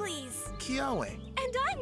Heracles. Kyoe. And I'm